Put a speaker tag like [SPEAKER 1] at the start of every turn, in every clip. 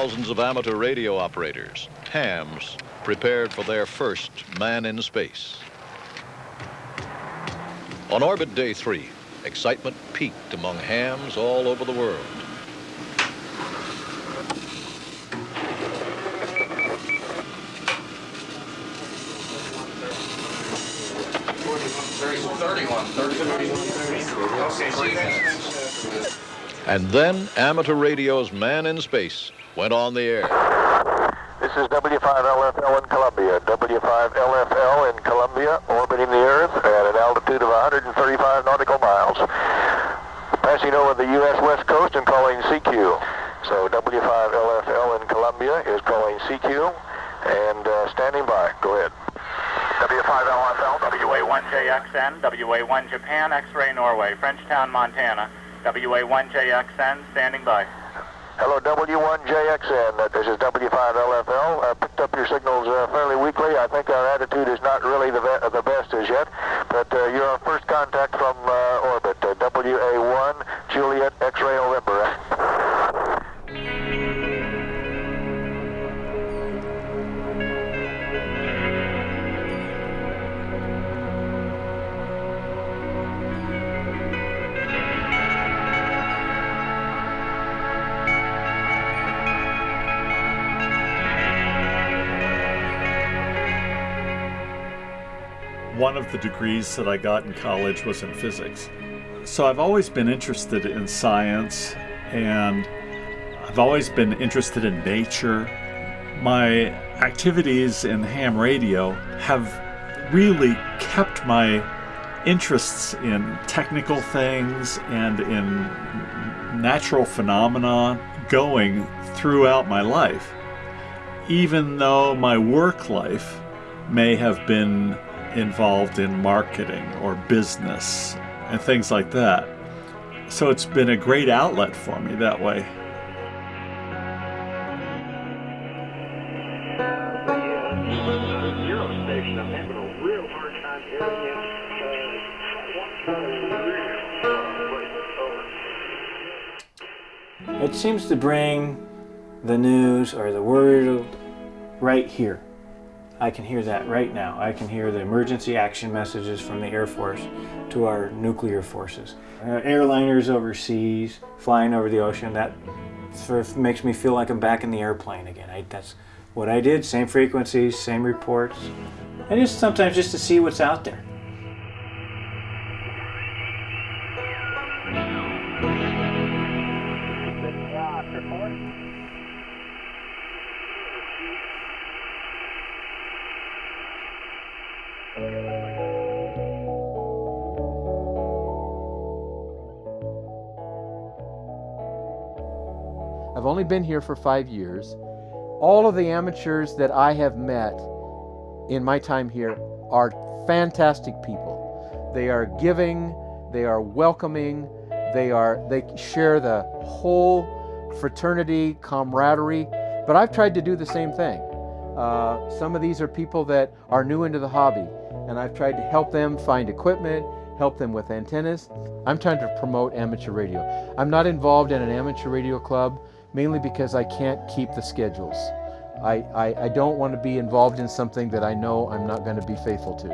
[SPEAKER 1] thousands of amateur radio operators, hams, prepared for their first man in space. On orbit day three, excitement peaked among hams all over the world. And then amateur radio's Man in Space went on the air.
[SPEAKER 2] This is W5LFL in Columbia. W5LFL in Columbia, orbiting the Earth at an altitude of 135 nautical miles. Passing over the U.S. West Coast and calling CQ. So W5LFL in Columbia is calling CQ and uh, standing by. Go ahead.
[SPEAKER 3] W5LFL, WA1JXN, WA1 Japan, X-Ray Norway, Frenchtown, Montana. WA1JXN, standing by.
[SPEAKER 2] Hello, W1JXN. Uh, this is W5LFL. I uh, picked up your signals uh, fairly weakly. I think our attitude is not really the, be the best as yet, but uh, you're our first contact from uh, orbit. Uh, WA1 Juliet X-Ray November.
[SPEAKER 4] One of the degrees that I got in college was in physics. So I've always been interested in science and I've always been interested in nature. My activities in ham radio have really kept my interests in technical things and in natural phenomena going throughout my life. Even though my work life may have been involved in marketing or business and things like that. So it's been a great outlet for me that way.
[SPEAKER 5] It seems to bring the news or the word right here. I can hear that right now. I can hear the emergency action messages from the Air Force to our nuclear forces. Uh, airliners overseas, flying over the ocean, that sort of makes me feel like I'm back in the airplane again. I, that's what I did, same frequencies, same reports. And just sometimes just to see what's out there.
[SPEAKER 6] Only been here for five years. All of the amateurs that I have met in my time here are fantastic people. They are giving, they are welcoming, they are they share the whole fraternity, camaraderie. But I've tried to do the same thing. Uh, some of these are people that are new into the hobby, and I've tried to help them find equipment, help them with antennas. I'm trying to promote amateur radio. I'm not involved in an amateur radio club mainly because I can't keep the schedules. I, I, I don't want to be involved in something that I know I'm not going to be faithful to.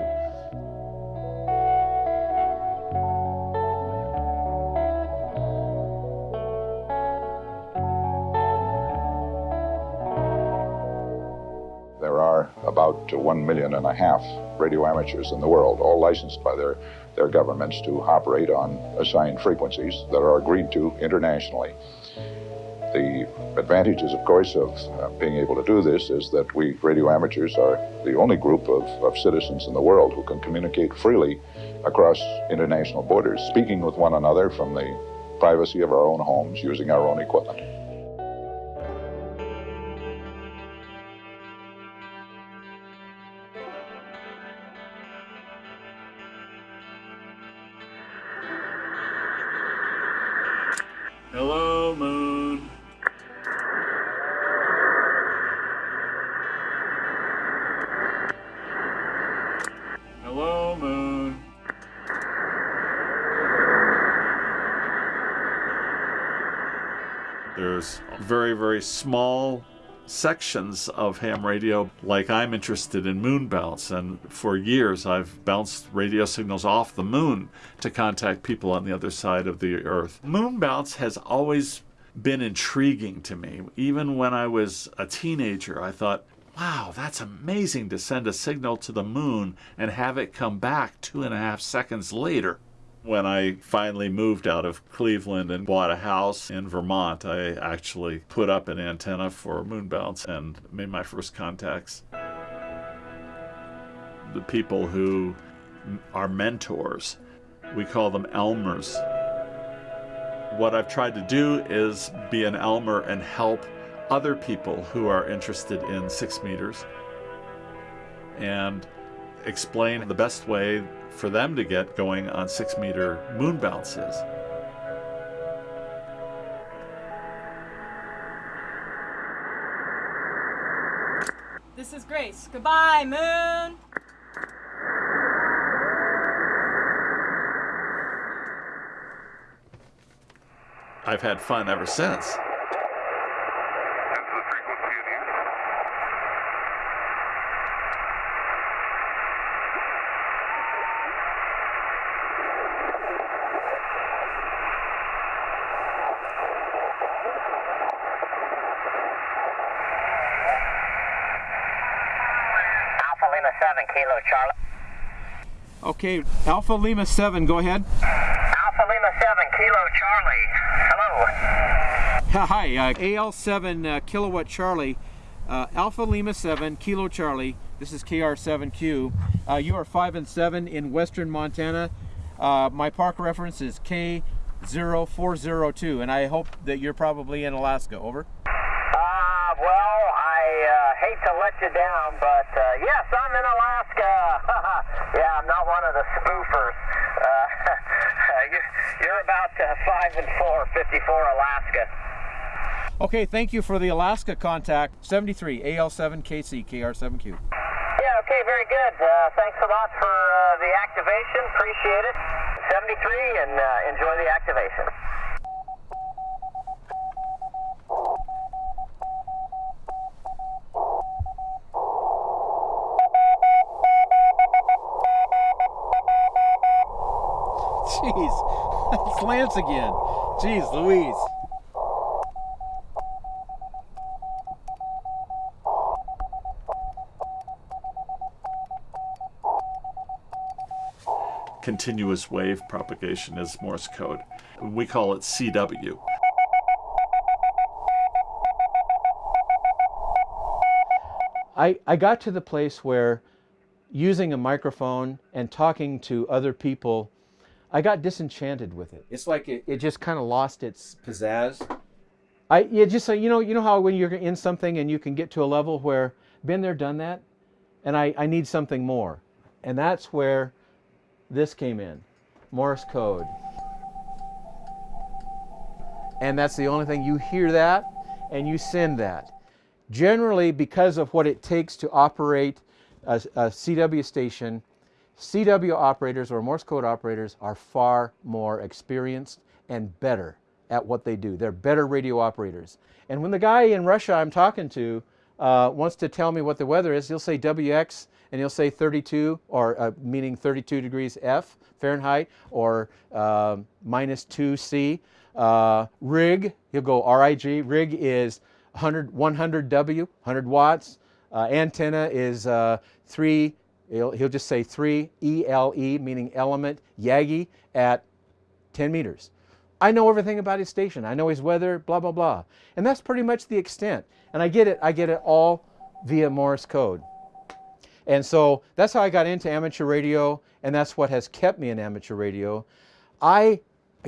[SPEAKER 7] There are about one million and a half radio amateurs in the world, all licensed by their, their governments to operate on assigned frequencies that are agreed to internationally. The advantages, of course, of uh, being able to do this is that we radio amateurs are the only group of, of citizens in the world who can communicate freely across international borders, speaking with one another from the privacy of our own homes using our own equipment.
[SPEAKER 4] Very, small sections of ham radio, like I'm interested in moon bounce, and for years I've bounced radio signals off the moon to contact people on the other side of the earth. Moon bounce has always been intriguing to me. Even when I was a teenager, I thought, wow, that's amazing to send a signal to the moon and have it come back two and a half seconds later. When I finally moved out of Cleveland and bought a house in Vermont, I actually put up an antenna for moon bounce and made my first contacts. The people who are mentors, we call them Elmers. What I've tried to do is be an Elmer and help other people who are interested in six meters and explain the best way for them to get going on six meter moon bounces.
[SPEAKER 8] This is Grace. Goodbye, Moon.
[SPEAKER 4] I've had fun ever since.
[SPEAKER 9] Alpha Lima 7, Kilo Charlie.
[SPEAKER 6] Okay, Alpha Lima 7, go ahead.
[SPEAKER 9] Alpha Lima 7, Kilo Charlie. Hello.
[SPEAKER 6] Hi, uh, AL7 uh, kilowatt Charlie, uh, Alpha Lima 7 Kilo Charlie. This is KR7Q. Uh, you are 5 and 7 in western Montana. Uh, my park reference is K0402, and I hope that you're probably in Alaska. Over.
[SPEAKER 9] Uh, well, I uh, hate to let you down, but uh, yes, I'm in Alaska. yeah, I'm not one of the spoofers. Uh, you- you're about uh, 5 and 4, 54 Alaska.
[SPEAKER 6] Okay, thank you for the Alaska contact. 73 AL7 KC KR7Q.
[SPEAKER 9] Yeah, okay, very good. Uh, thanks a lot for uh, the activation. Appreciate it. 73 and uh, enjoy the activation.
[SPEAKER 6] Jeez, it's Lance again. Jeez, Louise.
[SPEAKER 4] Continuous wave propagation is Morse code. We call it CW.
[SPEAKER 6] I, I got to the place where using a microphone and talking to other people, I got disenchanted with it. It's like it, it just kind of lost its pizzazz. I it just you know you know how when you're in something and you can get to a level where been there done that, and I, I need something more, and that's where this came in, Morse code. And that's the only thing you hear that and you send that generally because of what it takes to operate a, a CW station, CW operators or Morse code operators are far more experienced and better at what they do. They're better radio operators. And when the guy in Russia I'm talking to uh, wants to tell me what the weather is, he'll say WX and he'll say 32 or uh, meaning 32 degrees F Fahrenheit or uh, minus 2 C. Uh, rig, he'll go RIG. Rig is 100, 100 W, 100 watts. Uh, antenna is uh, 3, he'll, he'll just say 3 ELE, meaning element, Yagi at 10 meters. I know everything about his station. I know his weather, blah, blah, blah. And that's pretty much the extent. And I get it, I get it all via Morse code. And so that's how I got into amateur radio, and that's what has kept me in amateur radio. I,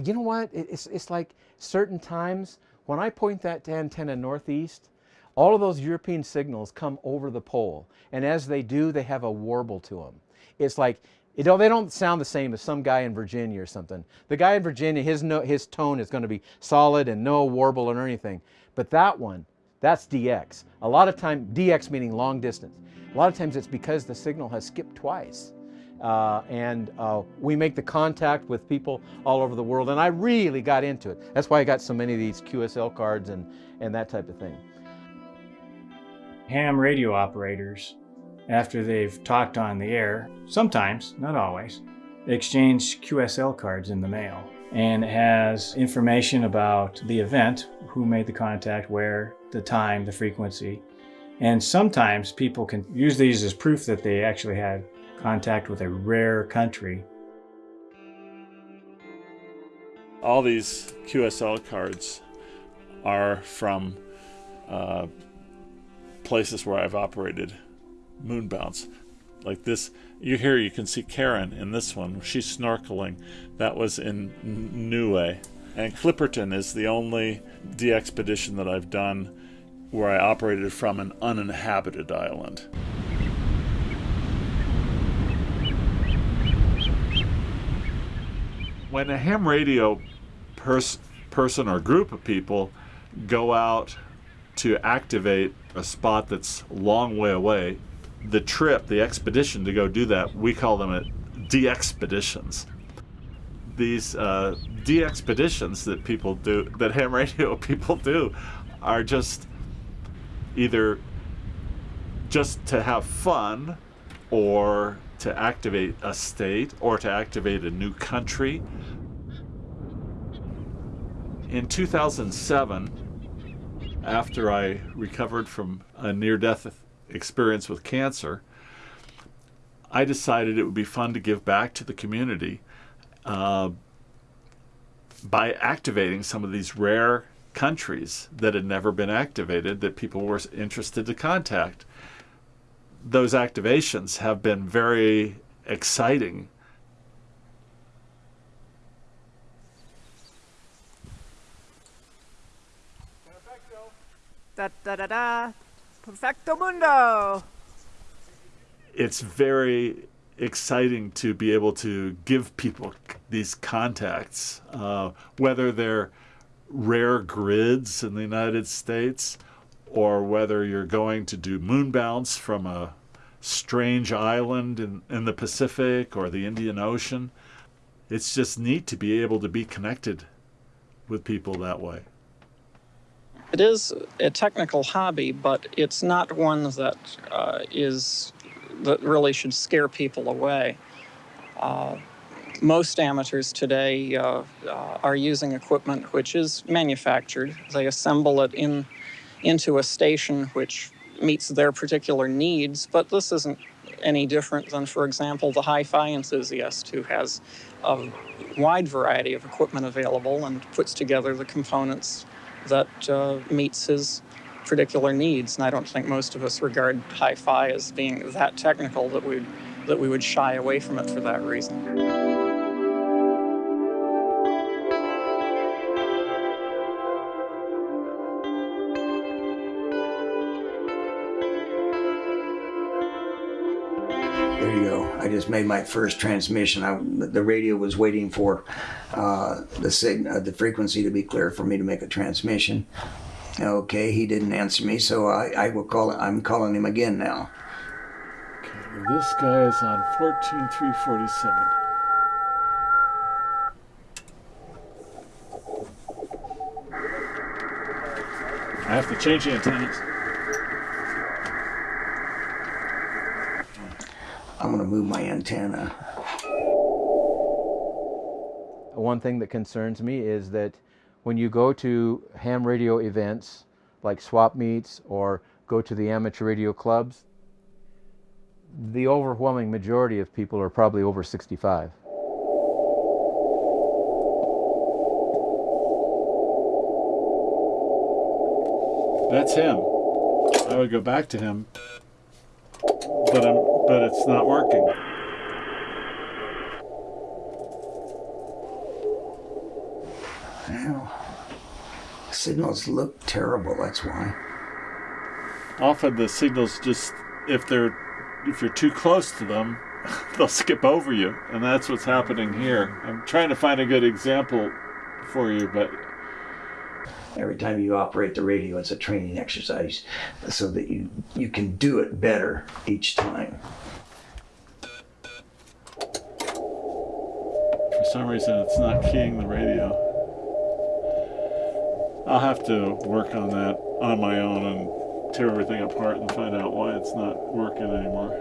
[SPEAKER 6] you know what, it's, it's like certain times when I point that antenna northeast, all of those European signals come over the pole. And as they do, they have a warble to them. It's like, you know, they don't sound the same as some guy in Virginia or something. The guy in Virginia, his, no, his tone is going to be solid and no warble or anything. But that one, that's DX. A lot of time, DX meaning long distance. A lot of times it's because the signal has skipped twice. uh, and uh, we make the contact with people all over the world. And I really got into it. That's why I got so many of these QSL cards and, and that type of thing.
[SPEAKER 5] Ham radio operators, after they've talked on the air, sometimes, not always, exchange QSL cards in the mail. And has information about the event, who made the contact, where, the time, the frequency. And sometimes people can use these as proof that they actually had contact with a rare country.
[SPEAKER 4] All these QSL cards are from uh, places where I've operated moonbounce. Like this, you here you can see Karen in this one. She's snorkeling. That was in Niue. And Clipperton is the only DXpedition that I've done where I operated from an uninhabited island. When a ham radio pers- person or group of people go out to activate a spot that's long way away, the trip, the expedition to go do that, we call them DXpeditions. These uh, DXpeditions that people do, that ham radio people do, are just either just to have fun or to activate a state or to activate a new country. In 2007, after I recovered from a near death experience with cancer, I decided it would be fun to give back to the community uh, by activating some of these rare countries that had never been activated that people were interested to contact. Those activations have been very exciting.
[SPEAKER 8] Da da da da. Perfecto mundo.
[SPEAKER 4] It's very exciting to be able to give people these contacts, uh, whether they're rare grids in the United States or whether you're going to do moon bounce from a strange island in, in the Pacific or the Indian Ocean. It's just neat to be able to be connected with people that way.
[SPEAKER 10] It is a technical hobby, but it's not one that uh, is that really should scare people away. Uh, most amateurs today uh, uh, are using equipment which is manufactured. They assemble it in into a station which meets their particular needs, but this isn't any different than, for example, the hi-fi enthusiast who has a wide variety of equipment available and puts together the components that uh, meets his particular needs. And I don't think most of us regard hi-fi as being that technical that we that we would shy away from it for that reason.
[SPEAKER 11] There you go. I just made my first transmission. I, the radio was waiting for uh, the uh, the frequency to be clear for me to make a transmission. Okay, he didn't answer me, so I, I will call. I'm calling him again now.
[SPEAKER 4] Okay, this guy is on 14347. I have to change the antennas.
[SPEAKER 11] I'm going to move my antenna.
[SPEAKER 6] One thing that concerns me is that when you go to ham radio events like swap meets or go to the amateur radio clubs, the overwhelming majority of people are probably over 65.
[SPEAKER 4] That's him. I would go back to him, but I'm, but it's not working.
[SPEAKER 11] Well, signals look terrible. That's why.
[SPEAKER 4] Often the signals just, if they're, if you're too close to them, they'll skip over you, and that's what's happening here. I'm trying to find a good example for you, but
[SPEAKER 11] Every time you operate the radio, it's a training exercise so that you, you can do it better each time.
[SPEAKER 4] For some reason it's not keying the radio. I'll have to work on that on my own and tear everything apart and find out why it's not working anymore.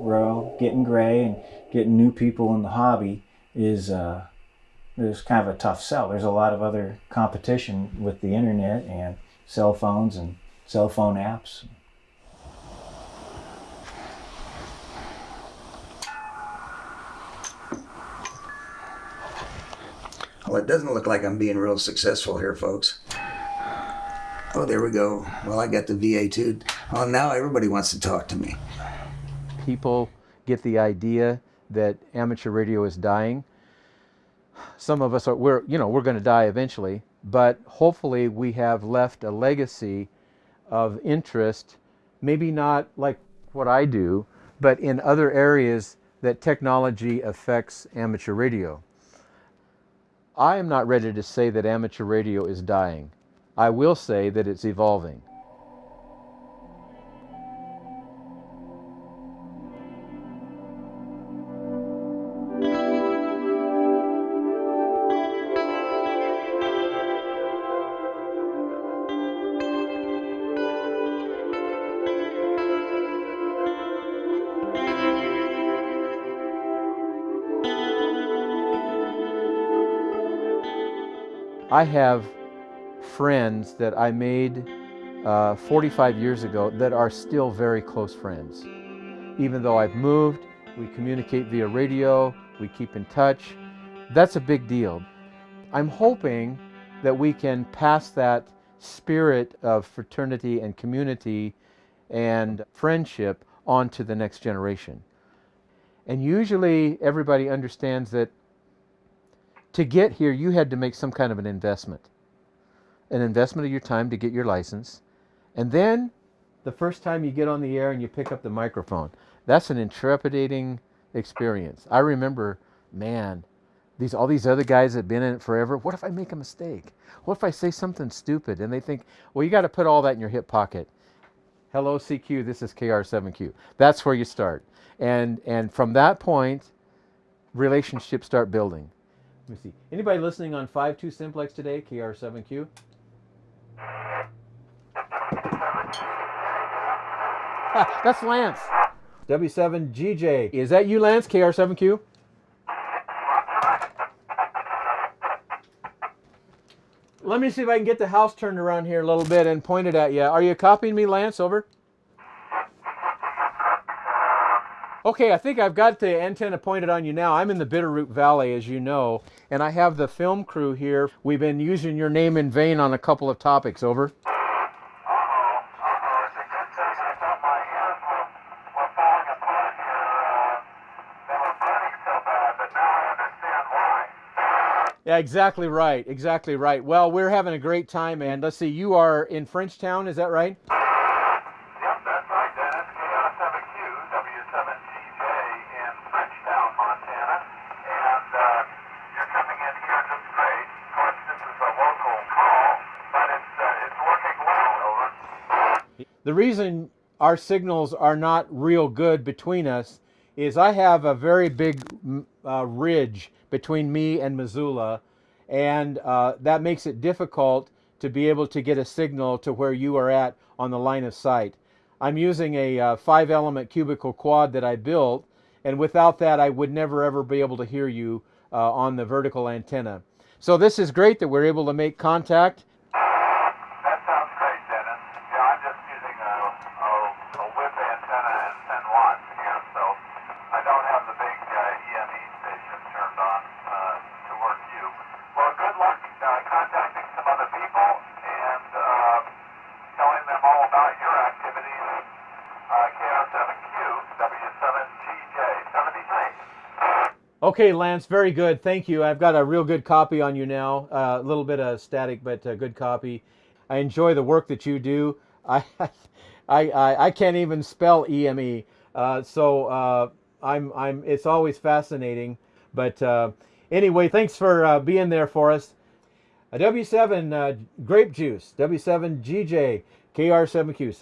[SPEAKER 5] Well, getting gray and getting new people in the hobby is uh, is kind of a tough sell. There's a lot of other competition with the internet and cell phones and cell phone apps.
[SPEAKER 11] Well, it doesn't look like I'm being real successful here, folks. Oh, there we go. Well, I got the VA too. Oh, now everybody wants to talk to me.
[SPEAKER 6] People get the idea that amateur radio is dying. Some of us are, we're, you know, we're going to die eventually, but hopefully we have left a legacy of interest, maybe not like what I do, but in other areas that technology affects amateur radio. I am not ready to say that amateur radio is dying. I will say that it's evolving. I have friends that I made uh, 45 years ago that are still very close friends. Even though I've moved, we communicate via radio, we keep in touch. That's a big deal. I'm hoping that we can pass that spirit of fraternity and community and friendship on to the next generation. And usually everybody understands that to get here, you had to make some kind of an investment. An investment of your time to get your license. And then the first time you get on the air and you pick up the microphone, that's an intrepidating experience. I remember, man, these all these other guys that have been in it forever. What if I make a mistake? What if I say something stupid? And they think, well, you got to put all that in your hip pocket. Hello, CQ. This is KR7Q. That's where you start, and and from that point, relationships start building. Let me see. Anybody listening on 5.2 simplex today, KR7Q? that's Lance. W7GJ. Is that you, Lance, KR7Q? Let me see if I can get the house turned around here a little bit and point it at you. Are you copying me, Lance? Over. Okay, I think I've got the antenna pointed on you now. I'm in the Bitterroot Valley, as you know, and I have the film crew here. We've been using your name in vain on a couple of topics. Over. Yeah, exactly right. Exactly right. Well, we're having a great time, and let's see, you are in Frenchtown, is that right? The reason our signals are not real good between us is I have a very big uh, ridge between me and Missoula, and uh, that makes it difficult to be able to get a signal to where you are at on the line of sight. I'm using a uh, five element cubical quad that I built, and without that I would never ever be able to hear you uh, on the vertical antenna. So this is great that we're able to make contact Okay, Lance, very good. Thank you. I've got a real good copy on you now. Uh, a little bit of static, but a good copy. I enjoy the work that you do. I, I, I, I can't even spell EME. Uh, so uh, I'm, I'm, it's always fascinating. But uh, anyway, thanks for uh, being there for us. A W7 uh, grape juice, W7 GJ, KR7Q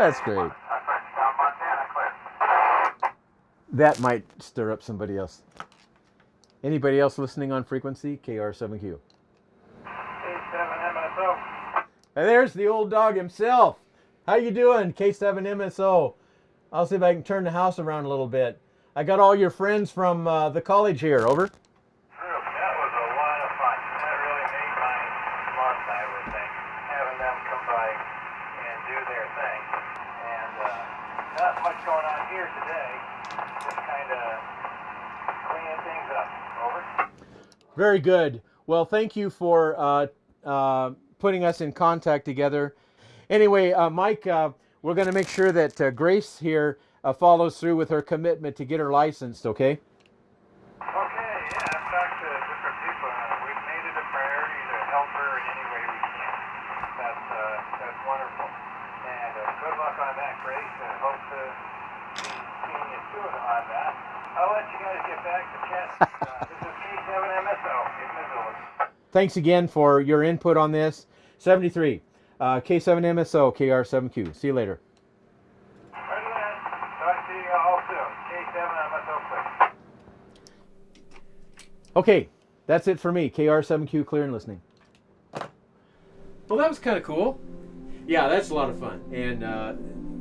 [SPEAKER 6] That's great. That might stir up somebody else. Anybody else listening on frequency? KR7Q.
[SPEAKER 12] K7MSO.
[SPEAKER 6] And there's the old dog himself. How you doing, K7MSO? I'll see if I can turn the house around a little bit. I got all your friends from uh, the college here. Over. Very good. Well, thank you for uh, uh, putting us in contact together. Anyway, uh, Mike, uh, we're going to make sure that uh, Grace here uh, follows through with her commitment to get her licensed, okay?
[SPEAKER 12] Okay, yeah, I've talked to different people. Uh, we've made it a priority to help her in any way we can. That's uh, that's wonderful. And uh, good luck on that, Grace. I hope to be seeing you soon on that. I'll let you guys get back to chat. Uh, this is K7MSO in Missoula.
[SPEAKER 6] Thanks again for your input on this. 73, uh, K7MSO, KR7Q. See you later.
[SPEAKER 12] Right then. Talk to you all soon. K7MSO, please.
[SPEAKER 6] Okay, that's it for me. KR7Q, clear and listening. Well, that was kind of cool. Yeah, that's a lot of fun. And uh,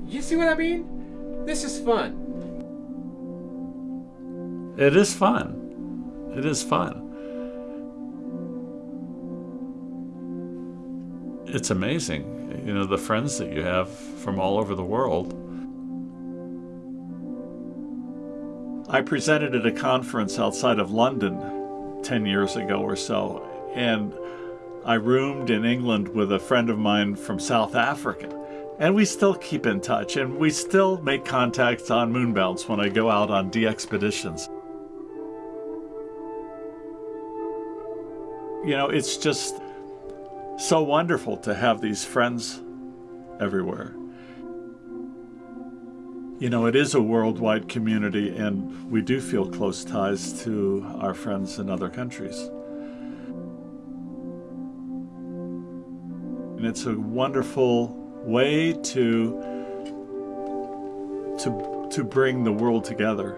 [SPEAKER 6] you see what I mean? This is fun.
[SPEAKER 4] It is fun. It is fun. It's amazing, you know, the friends that you have from all over the world. I presented at a conference outside of London 10 years ago or so, and I roomed in England with a friend of mine from South Africa. And we still keep in touch, and we still make contacts on moonbounce when I go out on DXpeditions. You know, it's just so wonderful to have these friends everywhere. You know, it is a worldwide community, and we do feel close ties to our friends in other countries. And it's a wonderful way to to to bring the world together.